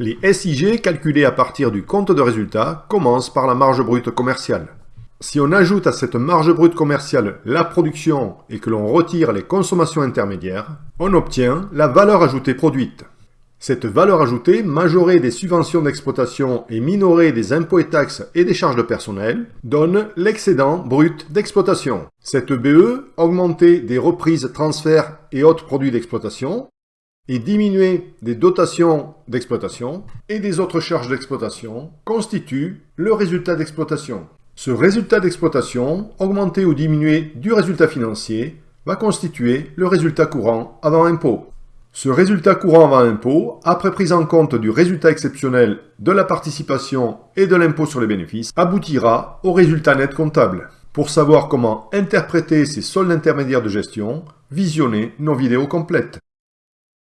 Les SIG calculés à partir du compte de résultat commencent par la marge brute commerciale. Si on ajoute à cette marge brute commerciale la production et que l'on retire les consommations intermédiaires, on obtient la valeur ajoutée produite. Cette valeur ajoutée, majorée des subventions d'exploitation et minorée des impôts et taxes et des charges de personnel, donne l'excédent brut d'exploitation. Cette BE, augmentée des reprises, transferts et autres produits d'exploitation, et diminuée des dotations d'exploitation et des autres charges d'exploitation, constitue le résultat d'exploitation. Ce résultat d'exploitation, augmenté ou diminué du résultat financier, va constituer le résultat courant avant impôt. Ce résultat courant avant impôt, après prise en compte du résultat exceptionnel de la participation et de l'impôt sur les bénéfices, aboutira au résultat net comptable. Pour savoir comment interpréter ces soldes intermédiaires de gestion, visionnez nos vidéos complètes.